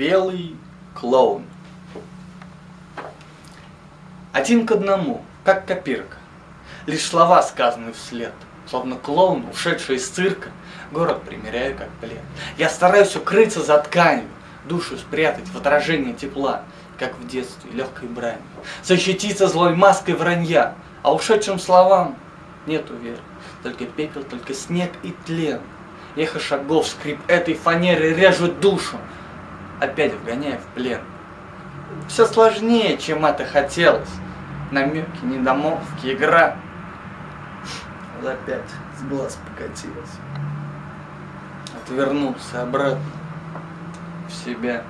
Белый клоун. Один к одному, как копирка. Лишь слова сказаны вслед, словно клоун, ушедший из цирка, город примеряю как плед. Я стараюсь укрыться за тканью, душу спрятать в отражение тепла, как в детстве, легкой бранью. Защититься злой маской вранья, а ушедшим словам нету веры. Только пепел, только снег и тлен. Эхо шагов, скрип этой фанеры режут душу, опять вгоняя в плен. Все сложнее, чем это хотелось. Намеки, недомолвки, игра. Опять с глаз покатилась. Отвернулся обратно в себя.